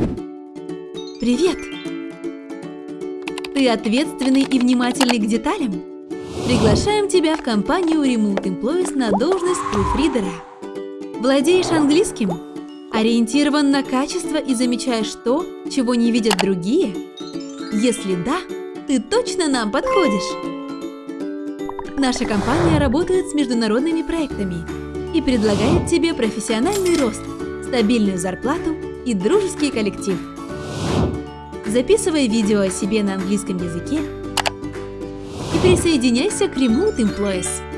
Привет! Ты ответственный и внимательный к деталям? Приглашаем тебя в компанию Remote Employees на должность пруфридера. Владеешь английским? Ориентирован на качество и замечаешь то, чего не видят другие? Если да, ты точно нам подходишь! Наша компания работает с международными проектами и предлагает тебе профессиональный рост, стабильную зарплату и дружеский коллектив. Записывай видео о себе на английском языке и присоединяйся к Remote Employees.